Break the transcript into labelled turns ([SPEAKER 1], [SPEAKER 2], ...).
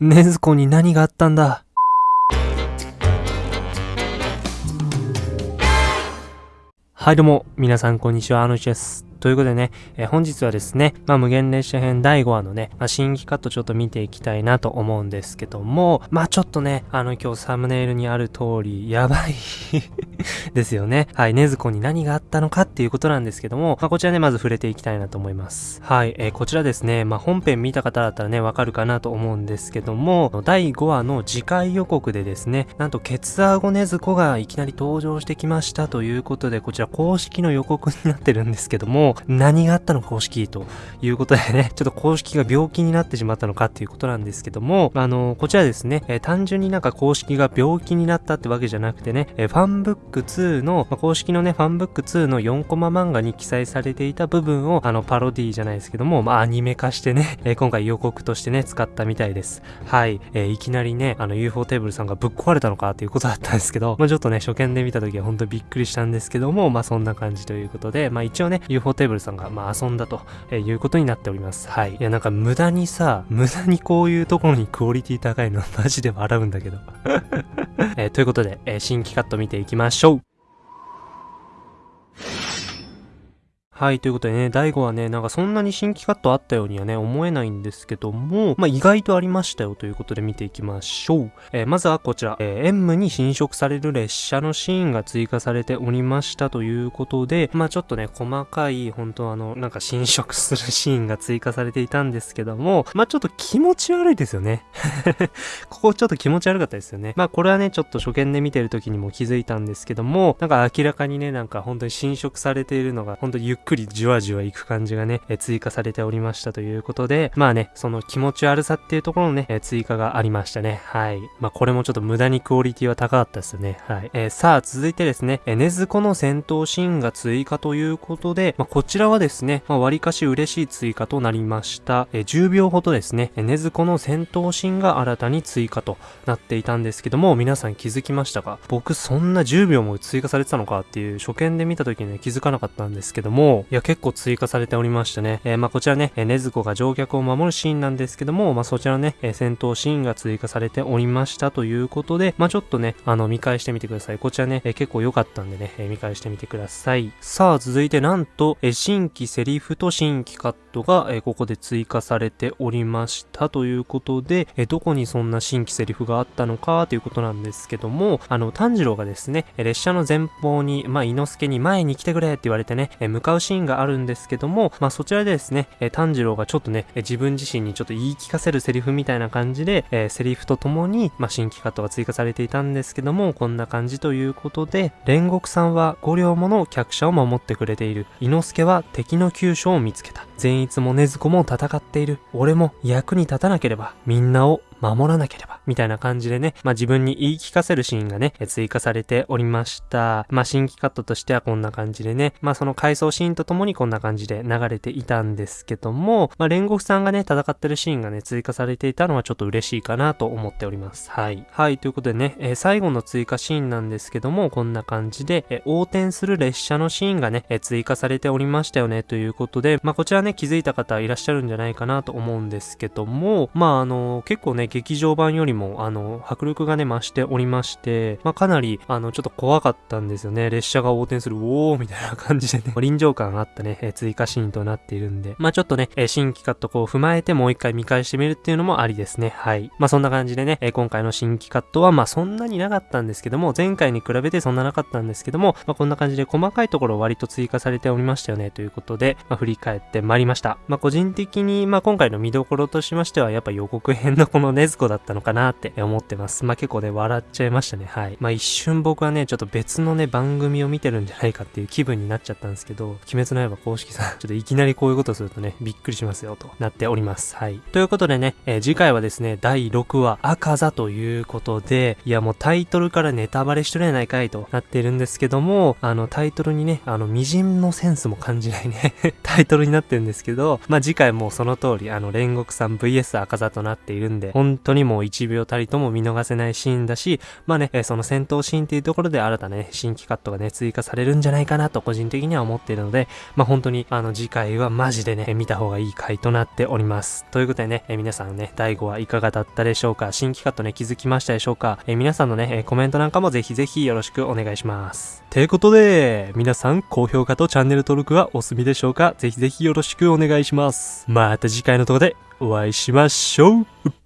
[SPEAKER 1] ねずこに何があったんだ？はいどうも、皆さんこんにちは、あのちです。ということでね、えー、本日はですね、まあ、無限列車編第5話のね、まあ、新規カットちょっと見ていきたいなと思うんですけども、まあ、ちょっとね、あの、今日サムネイルにある通り、やばい ですよね。はい、ねずこに何があったのかっていうことなんですけども、まあ、こちらね、まず触れていきたいなと思います。はい、えー、こちらですね、まあ、本編見た方だったらね、わかるかなと思うんですけども、第5話の次回予告でですね、なんと、ケツアゴネズコがいきなり登場してきましたということで、こちら公式の予告になってるんですけども、何があったの公式ということでね、ちょっと公式が病気になってしまったのかっていうことなんですけども、あの、こちらですね、えー、単純になんか公式が病気になったってわけじゃなくてね、えー、ファンブック2の、まあ、公式のね、ファンブック2の4コマ漫画に記載されていた部分を、あの、パロディじゃないですけども、まあ、アニメ化してね、えー、今回予告としてね、使ったみたいです。はい。えいきなりね、あの、UFO テーブルさんがぶっ壊れたのかっていうことだったんですけど、まあ、ちょっとね、初見で見た時は本当にびっくりしたんですけども、まあ、そんな感じということで、まあ、一応ね、UFO テーブルテーブルさんが、まあ、遊んだとえいうことになっております。はい。いや、なんか無駄にさ、無駄にこういうところにクオリティ高いのマジで笑うんだけど。えー、ということで、えー、新規カット見ていきましょう。はい、ということでね、第5はね、なんかそんなに新規カットあったようにはね、思えないんですけども、まあ意外とありましたよということで見ていきましょう。えー、まずはこちら、えー、M に侵食される列車のシーンが追加されておりましたということで、まあちょっとね、細かい、本当あの、なんか侵食するシーンが追加されていたんですけども、まあちょっと気持ち悪いですよね。ここちょっと気持ち悪かったですよね。まあこれはね、ちょっと初見で見てる時にも気づいたんですけども、なんか明らかにね、なんか本当に侵食されているのが、本当ゆっくりじわじわいく感じがね、え追加されておりましたということで、まあね、その気持ち悪さっていうところのね、え追加がありましたね。はい。まあこれもちょっと無駄にクオリティは高かったですよね。はい。えー、さあ、続いてですね、えねずこの戦闘シーンが追加ということで、まあこちらはですね、まあ割かし嬉しい追加となりました。えー、10秒ほどですね、えねずこの戦闘シーンが新たに追加となっていたんですけども、皆さん気づきましたか？僕そんな10秒も追加されてたのかっていう初見で見た時にね、気づかなかったんですけども、いや結構追加されておりましたね。えー、まあこちらね、えー、ねずこが乗客を守るシーンなんですけども、まあそちらね、えー、戦闘シーンが追加されておりましたということで、まあちょっとね、あの見返してみてください。こちらね、えー、結構良かったんでね、えー、見返してみてください。さあ続いてなんと、えー、新規セリフと新規カットが、えー、ここで追加されておりましたということで、えー、どこにそんな新規セリフがあったのかということなんですけども、あの、炭治郎がですね、列車の前方に、まあ、伊之助に前に来てくれって言われてね、え向かうシーンがあるんですけども、まあ、そちらでですね、え炭治郎がちょっとね、自分自身にちょっと言い聞かせるセリフみたいな感じで、えセリフとともに、まあ、新規カットが追加されていたんですけども、こんな感じということで、煉獄さんは5両もの客車を守ってくれている。伊之助は敵の急所を見つけた。善逸も禰豆子も戦っている。俺も役に立たなければ、みんなを守らなければ、みたいな感じでね、まあ自分に言い聞かせるシーンがね、追加されておりました。まあ新規カットとしてはこんな感じでね、まあその回想シーンとともにこんな感じで流れていたんですけども、まあ煉獄さんがね、戦ってるシーンがね、追加されていたのはちょっと嬉しいかなと思っております。はい。はい、ということでね、えー、最後の追加シーンなんですけども、こんな感じで、えー、横転する列車のシーンがね、えー、追加されておりましたよね、ということで、まあこちらね、気づいた方いらっしゃるんじゃないかなと思うんですけども、まああの結構ね、劇場版よりも、あの、迫力がね、増しておりまして、まあ、かなり、あの、ちょっと怖かったんですよね。列車が横転する、おーみたいな感じでね、臨場感あったね、え追加シーンとなっているんで、まあ、ちょっとね、え新規カットこう踏まえてもう一回見返してみるっていうのもありですね。はい。まあ、そんな感じでね、え今回の新規カットは、まあ、そんなになかったんですけども、前回に比べてそんななかったんですけども、まあ、こんな感じで細かいところ割と追加されておりましたよね、ということで、まあ、振り返ってまいりました。まあ、個人的に、まあ、今回の見どころとしましては、やっぱ予告編のこのネズコだったのかなって思ってます。まあ、結構ね、笑っちゃいましたね。はい。まあ、一瞬僕はね、ちょっと別のね、番組を見てるんじゃないかっていう気分になっちゃったんですけど、鬼滅の刃公式さん、ちょっといきなりこういうことするとね、びっくりしますよ、となっております。はい。ということでね、えー、次回はですね、第6話、赤座ということで、いやもうタイトルからネタバレしとれないかいとなってるんですけども、あの、タイトルにね、あの、微塵のセンスも感じないね タイトルになってるんですけど、まあ、次回もその通り、あの、煉獄さん VS 赤座となっているんで、本当にもう1秒たりとも見逃せないシーンだし、まあね、えその戦闘シーンっていうところで新たね、新規カットがね、追加されるんじゃないかなと個人的には思っているので、まあ、本当に、あの、次回はマジでね、見た方がいい回となっております。ということでね、え皆さんね、第5話いかがだったでしょうか？新規カットね、気づきましたでしょうか、え皆さんのね、えコメントなんかもぜひぜひよろしくお願いします。ていうことで、皆さん、高評価とチャンネル登録はお済みでしょうか？ぜひぜひよろしくお願いします。また次回のところでお会いしましょう